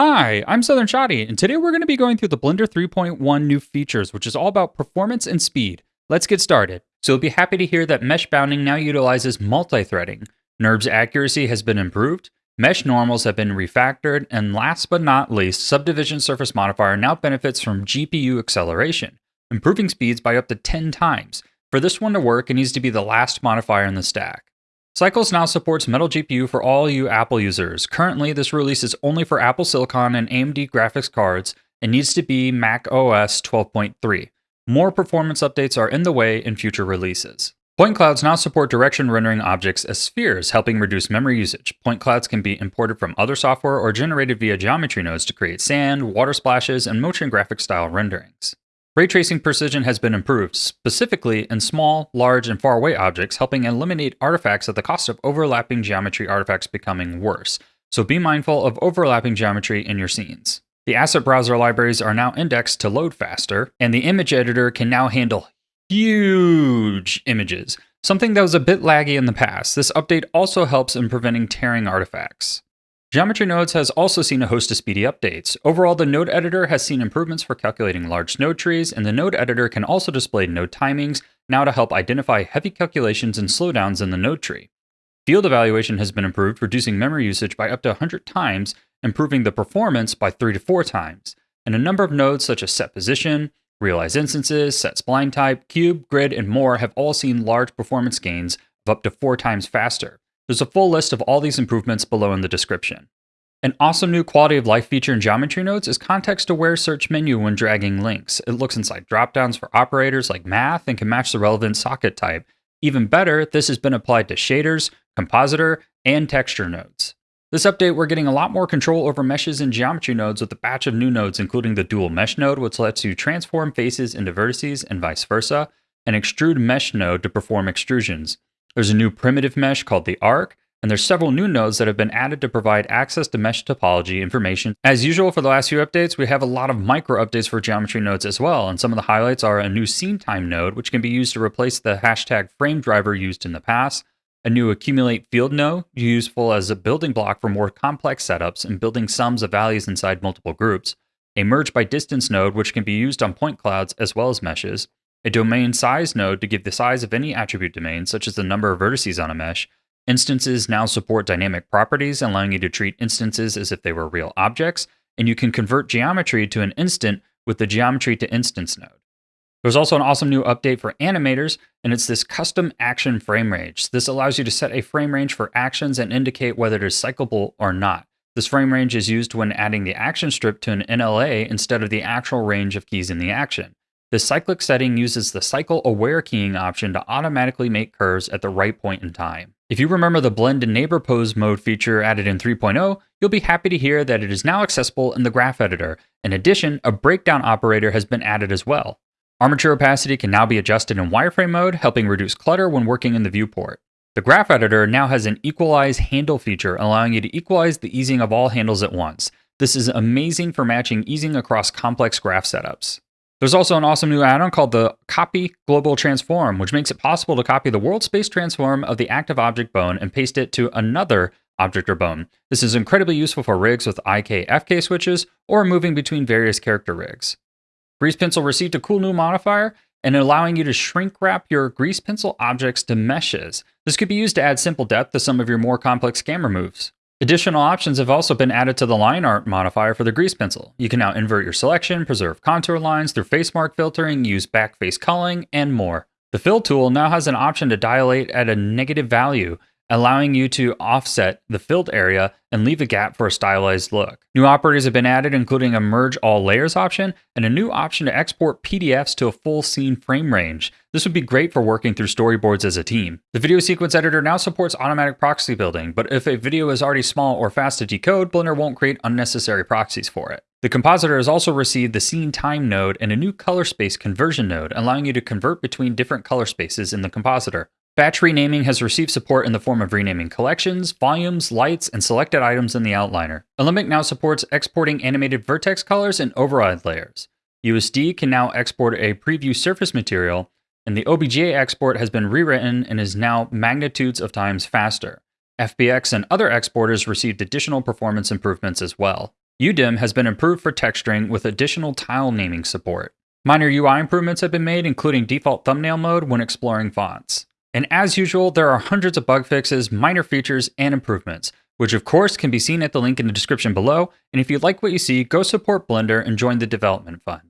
Hi, I'm Southern Shoddy, and today we're going to be going through the Blender 3.1 new features, which is all about performance and speed. Let's get started. So you'll be happy to hear that mesh bounding now utilizes multi-threading. NURBS accuracy has been improved, mesh normals have been refactored, and last but not least, subdivision surface modifier now benefits from GPU acceleration, improving speeds by up to 10 times. For this one to work, it needs to be the last modifier in the stack. Cycles now supports Metal GPU for all you Apple users. Currently, this release is only for Apple Silicon and AMD graphics cards and needs to be Mac OS 12.3. More performance updates are in the way in future releases. Point clouds now support direction rendering objects as spheres, helping reduce memory usage. Point clouds can be imported from other software or generated via geometry nodes to create sand, water splashes, and motion graphic style renderings. Ray tracing precision has been improved, specifically in small, large, and far away objects, helping eliminate artifacts at the cost of overlapping geometry artifacts becoming worse. So be mindful of overlapping geometry in your scenes. The asset browser libraries are now indexed to load faster, and the image editor can now handle huge images, something that was a bit laggy in the past. This update also helps in preventing tearing artifacts. Geometry Nodes has also seen a host of speedy updates. Overall, the node editor has seen improvements for calculating large node trees, and the node editor can also display node timings now to help identify heavy calculations and slowdowns in the node tree. Field evaluation has been improved, reducing memory usage by up to 100 times, improving the performance by 3 to 4 times. And a number of nodes such as set position, realize instances, set spline type, cube, grid, and more have all seen large performance gains of up to 4 times faster. There's a full list of all these improvements below in the description. An awesome new quality of life feature in Geometry Nodes is context-aware search menu when dragging links. It looks inside dropdowns for operators like math and can match the relevant socket type. Even better, this has been applied to shaders, compositor, and texture nodes. This update, we're getting a lot more control over meshes in geometry nodes with a batch of new nodes, including the dual mesh node, which lets you transform faces into vertices and vice versa, and extrude mesh node to perform extrusions. There's a new primitive mesh called the arc, and there's several new nodes that have been added to provide access to mesh topology information. As usual for the last few updates, we have a lot of micro updates for geometry nodes as well, and some of the highlights are a new scene time node, which can be used to replace the hashtag frame driver used in the past, a new accumulate field node, useful as a building block for more complex setups and building sums of values inside multiple groups, a merge by distance node, which can be used on point clouds as well as meshes, a domain size node to give the size of any attribute domain, such as the number of vertices on a mesh. Instances now support dynamic properties, allowing you to treat instances as if they were real objects, and you can convert geometry to an instant with the geometry to instance node. There's also an awesome new update for animators, and it's this custom action frame range. This allows you to set a frame range for actions and indicate whether it is cyclable or not. This frame range is used when adding the action strip to an NLA instead of the actual range of keys in the action. The cyclic setting uses the cycle aware keying option to automatically make curves at the right point in time. If you remember the blend and neighbor pose mode feature added in 3.0, you'll be happy to hear that it is now accessible in the graph editor. In addition, a breakdown operator has been added as well. Armature opacity can now be adjusted in wireframe mode, helping reduce clutter when working in the viewport. The graph editor now has an equalize handle feature, allowing you to equalize the easing of all handles at once. This is amazing for matching easing across complex graph setups. There's also an awesome new add-on called the Copy Global Transform, which makes it possible to copy the world space transform of the active object bone and paste it to another object or bone. This is incredibly useful for rigs with IK FK switches or moving between various character rigs. Grease Pencil received a cool new modifier and allowing you to shrink wrap your grease pencil objects to meshes. This could be used to add simple depth to some of your more complex camera moves. Additional options have also been added to the line art modifier for the grease pencil. You can now invert your selection, preserve contour lines through face mark filtering, use back face culling, and more. The fill tool now has an option to dilate at a negative value, allowing you to offset the filled area and leave a gap for a stylized look. New operators have been added, including a merge all layers option and a new option to export PDFs to a full scene frame range. This would be great for working through storyboards as a team. The video sequence editor now supports automatic proxy building, but if a video is already small or fast to decode, Blender won't create unnecessary proxies for it. The compositor has also received the scene time node and a new color space conversion node, allowing you to convert between different color spaces in the compositor. Batch renaming has received support in the form of renaming collections, volumes, lights, and selected items in the outliner. Alembic now supports exporting animated vertex colors and override layers. USD can now export a preview surface material, and the OBJ export has been rewritten and is now magnitudes of times faster. FBX and other exporters received additional performance improvements as well. UDIM has been improved for texturing with additional tile naming support. Minor UI improvements have been made, including default thumbnail mode when exploring fonts. And as usual, there are hundreds of bug fixes, minor features, and improvements, which of course can be seen at the link in the description below. And if you like what you see, go support Blender and join the development fund.